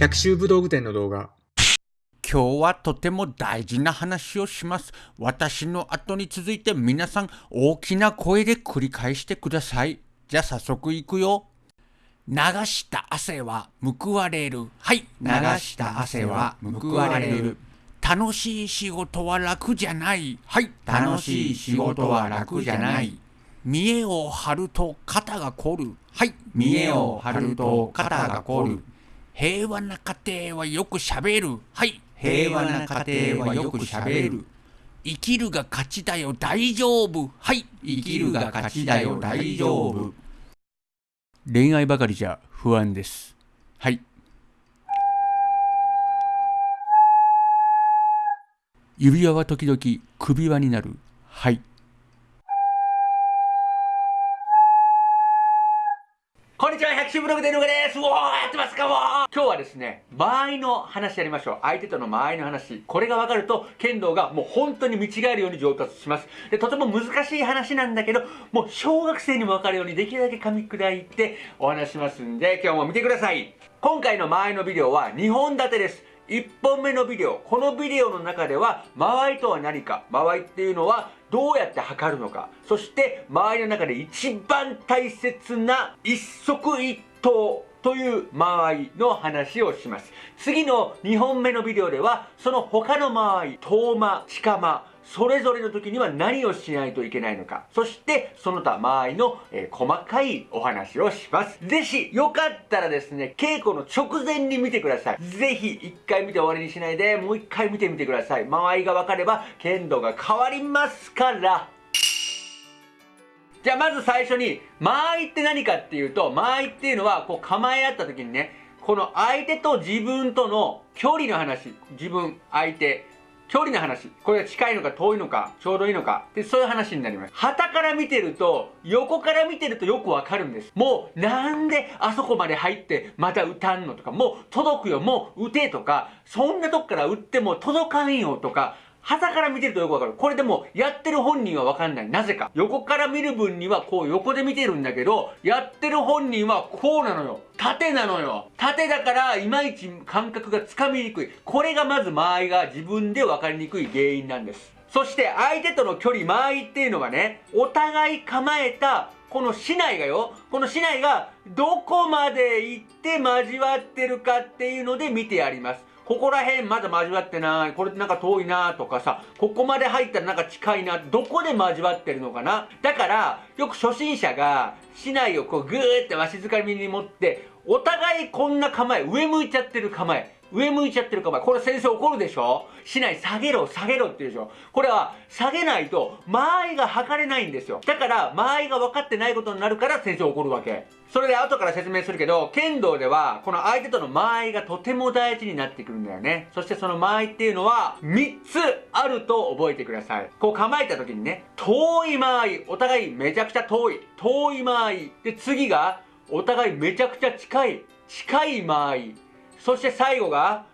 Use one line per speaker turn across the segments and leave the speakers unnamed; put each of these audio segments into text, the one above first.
百秋武道具店の動画。
今日はとても大事な話をします。私の後に続いて皆さん大きな声で繰り返してください。じゃあ早速いくよ。流した汗は報われる。はい。流した汗は報われる。楽しい仕事は楽じゃない。はい。楽しい仕事は楽じゃない。見栄を張ると肩が凝る。はい。見栄を張ると肩が凝る。平和な家庭はよくしゃべる。はい。平和な家庭はよくしゃべる。生きるが勝ちだよ、大丈夫。はい。生きるが勝ちだよ、大丈夫。恋愛ばかりじゃ不安です。はい。指輪は時々首輪になる。はい。こんにちは、百秋ブログでぬがです。おー、やってますかも今日はですね、間合いの話やりましょう。相手との間合いの話。これが分かると、剣道がもう本当に見違えるように上達します。で、とても難しい話なんだけど、もう小学生にも分かるようにできるだけ噛み砕いてお話しますんで、今日も見てください。今回の間合いのビデオは2本立てです。1本目のビデオこのビデオの中では間合いとは何か間合いっていうのはどうやって測るのかそして間合いの中で一番大切な一足一刀という間合いの話をします。次の2本目のビデオではその他の間合い遠間近間それぞれの時には何をしないといけないのか。そしてその他間合いの、えー細かいお話をします。ぜひよかったらですね稽古の直前に見てください。ぜひ一回見て終わりにしないでもう一回見てみてください。間合いが分かれば剣道が変わりますから。じゃあまず最初に間合いって何かっていうと間合いっていうのはこう構え合った時にねこの相手と自分との距離の話。自分相手。距離の話。これが近いのか遠いのかちょうどいいのか。でそういう話になります。旗から見てると横から見てるとよくわかるんです。もうなんであそこまで入ってまた打たんのとか。もう届くよ。もう打てとか。そんなとこから打っても届かんよとか。旗から見てるとよくわかる。これでも、やってる本人はわかんない。なぜか。横から見る分にはこう横で見てるんだけど、やってる本人はこうなのよ。縦なのよ。縦だから、いまいち感覚がつかみにくい。これがまず間合いが自分でわかりにくい原因なんです。そして、相手との距離、間合いっていうのはね、お互い構えたこの市内がよ、この市内がどこまで行って交わってるかっていうので見てやります。ここら辺まだ交わってない。これなんか遠いなとかさ、ここまで入ったらなんか近いな。どこで交わってるのかな？だから、よく初心者が市内をこうぐーってわしづかみに持って、お互いこんな構え、上向いちゃってる構え。上向いちゃってる構え。これ先生怒るでしょ？市内下げろ、下げろって言うでしょ？これは下げないと間合いが測れないんですよ。だから間合いが分かってないことになるから先生怒るわけ。それで後から説明するけど、剣道ではこの相手との間合いがとても大事になってくるんだよね。そしてその間合いっていうのは3つあると覚えてください。こう構えた時にね、遠い間合い、お互いめちゃくちゃ遠い、遠い間合い。で、次がお互いめちゃくちゃ近い、近い間合い。そして最後が、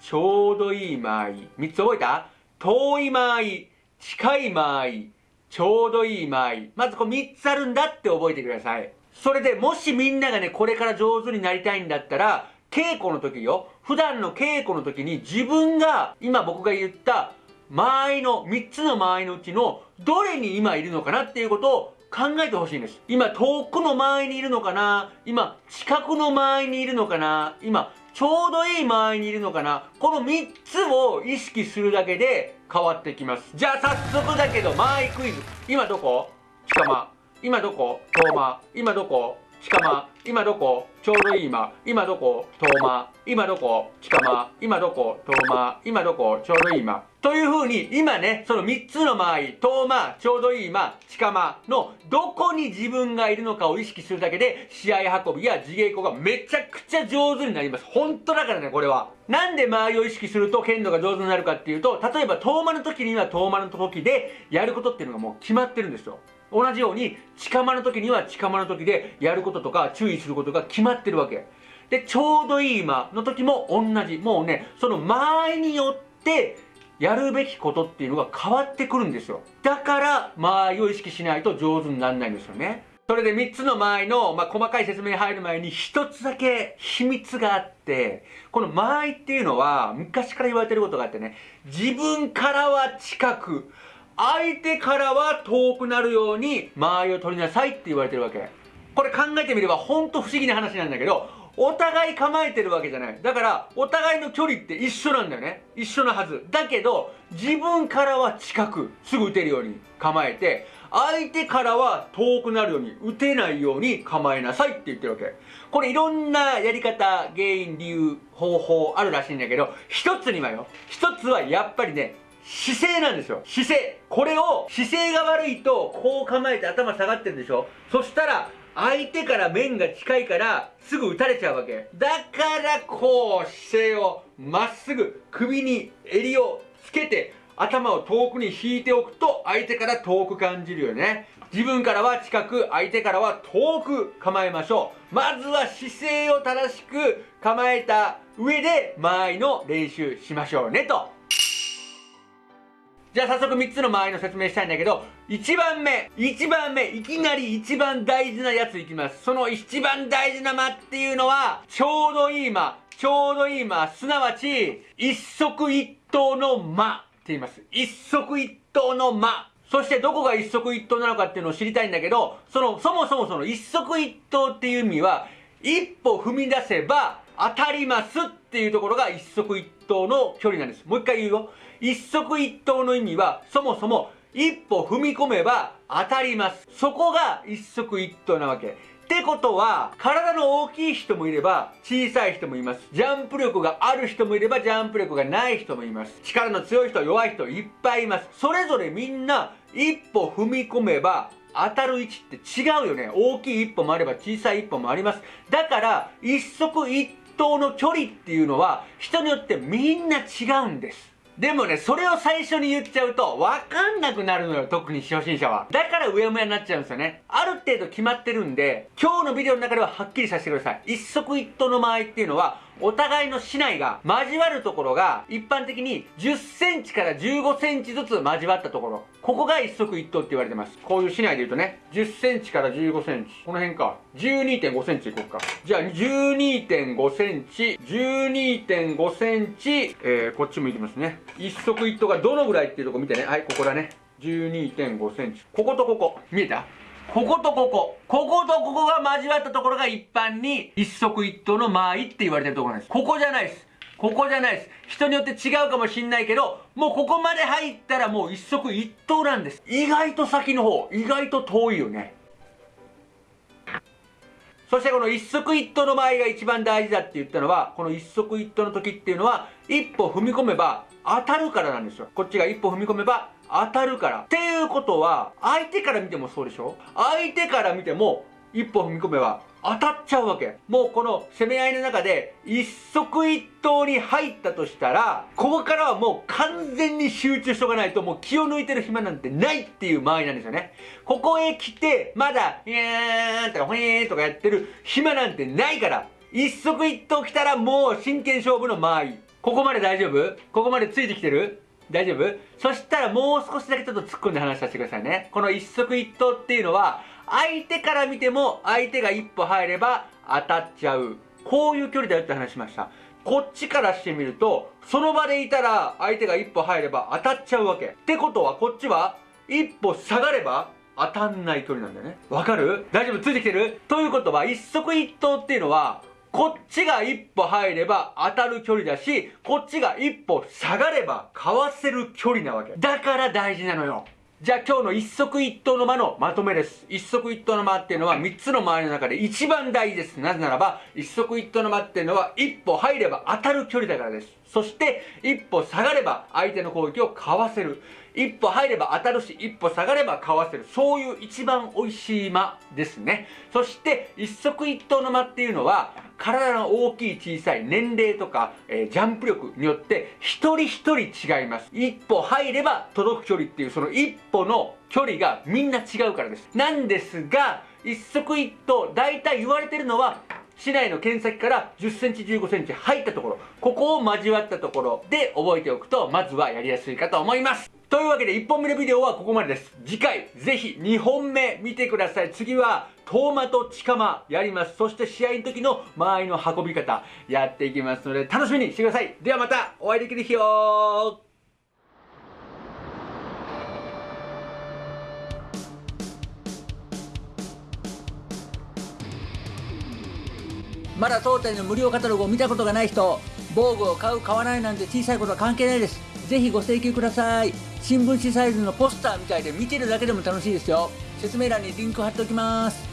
ちょうどいい間合い。3つ覚えた？遠い間合い、近い間合い、ちょうどいい間合い。まずこう3つあるんだって覚えてください。それでもしみんながね、これから上手になりたいんだったら、稽古の時よ、普段の稽古の時に自分が、今僕が言った間合いの、3つの間合いのうちの、どれに今いるのかな？っていうことを考えてほしいんです。今、遠くの間合いにいるのかな？今、近くの間合いにいるのかな？今、ちょうどいい間合いにいるのかなこの3つを意識するだけで変わってきます。じゃあ早速だけど、間合いクイズ。今どこ？近間。今どこ？遠間。今どこ？近間。今どこ？ちょうどいい間。今どこ？遠間。今どこ？近間。今どこ？遠間。今どこ？ちょうどいい間。という風に、今ね、その3つの間合い、遠間、ちょうどいい間、近間のどこに自分がいるのかを意識するだけで、試合運びや自稽古がめちゃくちゃ上手になります。本当だからね、これは。なんで間合いを意識すると剣道が上手になるかっていうと、例えば遠間の時には遠間の時でやることっていうのがもう決まってるんですよ。同じように近間の時には近間の時でやることとか注意することが決まってるわけ。でちょうどいい間の時も同じ。もうねその間合いによってやるべきことっていうのが変わってくるんですよ。だから間合いを意識しないと上手にならないんですよね。それで3つの間合いの、まあ、細かい説明に入る前に1つだけ秘密があって、この間合いっていうのは昔から言われてることがあってね、自分からは近く、相手からは遠くなるように間合いを取りなさいって言われてるわけ。これ考えてみればほんと不思議な話なんだけど、お互い構えてるわけじゃない。だから、お互いの距離って一緒なんだよね。一緒のはず。だけど、自分からは近く、すぐ打てるように構えて、相手からは遠くなるように、打てないように構えなさいって言ってるわけ。これいろんなやり方、原因、理由、方法あるらしいんだけど、一つにはよ、一つはやっぱりね、姿勢なんですよ。姿勢。これを、姿勢が悪いと、こう構えて頭下がってるんでしょ？そしたら、相手から面が近いからすぐ打たれちゃうわけ。だからこう姿勢をまっすぐ首に襟をつけて頭を遠くに引いておくと相手から遠く感じるよね。自分からは近く相手からは遠く構えましょう。まずは姿勢を正しく構えた上で間合いの練習しましょうねと。じゃあ早速3つの間合いの説明したいんだけど1番目1番目いきなり一番大事なやついきますその一番大事な間っていうのはちょうどいい間ちょうどいい間すなわち一足一刀の間って言います。一足一刀の間。そしてどこが一足一刀なのかっていうのを知りたいんだけど、その、そもそもその一足一刀っていう意味は、一歩踏み出せば当たりますっていうところが一足一刀の距離なんです。もう一回言うよ。一足一刀の意味は、そもそも一歩踏み込めば当たります。そこが一足一刀なわけ。ってことは、体の大きい人もいれば、小さい人もいます。ジャンプ力がある人もいれば、ジャンプ力がない人もいます。力の強い人、弱い人、いっぱいいます。それぞれみんな、一歩踏み込めば、当たる位置って違うよね。大きい一歩もあれば小さい一歩もあります。だから、一足一当の距離っていうのは、人によってみんな違うんです。でもね、それを最初に言っちゃうと、わかんなくなるのよ、特に初心者は。だからうやむやになっちゃうんですよね。ある程度決まってるんで、今日のビデオの中でははっきりさせてください。一足一刀の間合っていうのは、お互いの竹刀が交わるところが一般的に10センチから15センチずつ交わったところ。ここが一足一刀って言われてます。こういう竹刀で言うとね、10センチから15センチ。この辺か。12.5センチいこうか。じゃあ、12.5センチ、12.5センチ、えー、こっちもいきますね。一足一刀がどのぐらいっていうとこ見てね。はい、ここだね。12.5センチ。こことここ。見えた？こことここ。こことここが交わったところが一般に一足一刀の間合いって言われてるところなんです。ここじゃないです。ここじゃないです。人によって違うかもしんないけど、もうここまで入ったらもう一足一刀なんです。意外と先の方、意外と遠いよね。そしてこの一足一刀の場合が一番大事だって言ったのは、この一足一刀の時っていうのは、一歩踏み込めば当たるからなんですよ。こっちが一歩踏み込めば当たるから。っことは、相手から見てもそうでしょ？相手から見ても、一歩踏み込めば当たっちゃうわけ。もうこの攻め合いの中で一足一刀に入ったとしたら、ここからはもう完全に集中しとかないともう気を抜いてる暇なんてないっていう間合いなんですよね。ここへ来て、まだ、いやーんとか、ほえーとかやってる暇なんてないから、一足一刀来たらもう真剣勝負の間合い。ここまで大丈夫？ここまでついてきてる？大丈夫？そしたらもう少しだけちょっと突っ込んで話させてくださいね。この一足一刀っていうのは、相手から見ても相手が一歩入れば当たっちゃう。こういう距離だよって話しました。こっちからしてみると、その場でいたら相手が一歩入れば当たっちゃうわけ。ってことはこっちは一歩下がれば当たんない距離なんだよね。わかる？大丈夫？ついてきてる？ということは一足一刀っていうのはこっちが一歩入れば当たる距離だし、こっちが一歩下がればかわせる距離なわけ。だから大事なのよ。じゃあ今日の一足一刀の間のまとめです。一足一刀の間っていうのは3つの間合いの中で一番大事です。なぜならば、一足一刀の間っていうのは一歩入れば当たる距離だからです。そして一歩下がれば相手の攻撃をかわせる。一歩入れば当たるし、一歩下がればかわせる。そういう一番美味しい間ですね。そして一足一刀の間っていうのは、体の大きい小さい年齢とか、えー、ジャンプ力によって一人一人違います。一歩入れば届く距離っていうその一歩の距離がみんな違うからです。なんですが、一足一刀、大体言われてるのは市内の剣先から10センチ15センチ入ったところここを交わったところで覚えておくとまずはやりやすいかと思いますというわけで1本目のビデオはここまでです。次回ぜひ2本目見てください。次はトーマとチカマやります。そして試合の時の間合いの運び方やっていきますので楽しみにしてください。ではまたお会いできる日を
まだ当店の無料カタログを見たことがない人防具を買う買わないなんて小さいことは関係ないです。ぜひご請求ください。新聞紙サイズのポスターみたいで見てるだけでも楽しいですよ。説明欄にリンク貼っておきます。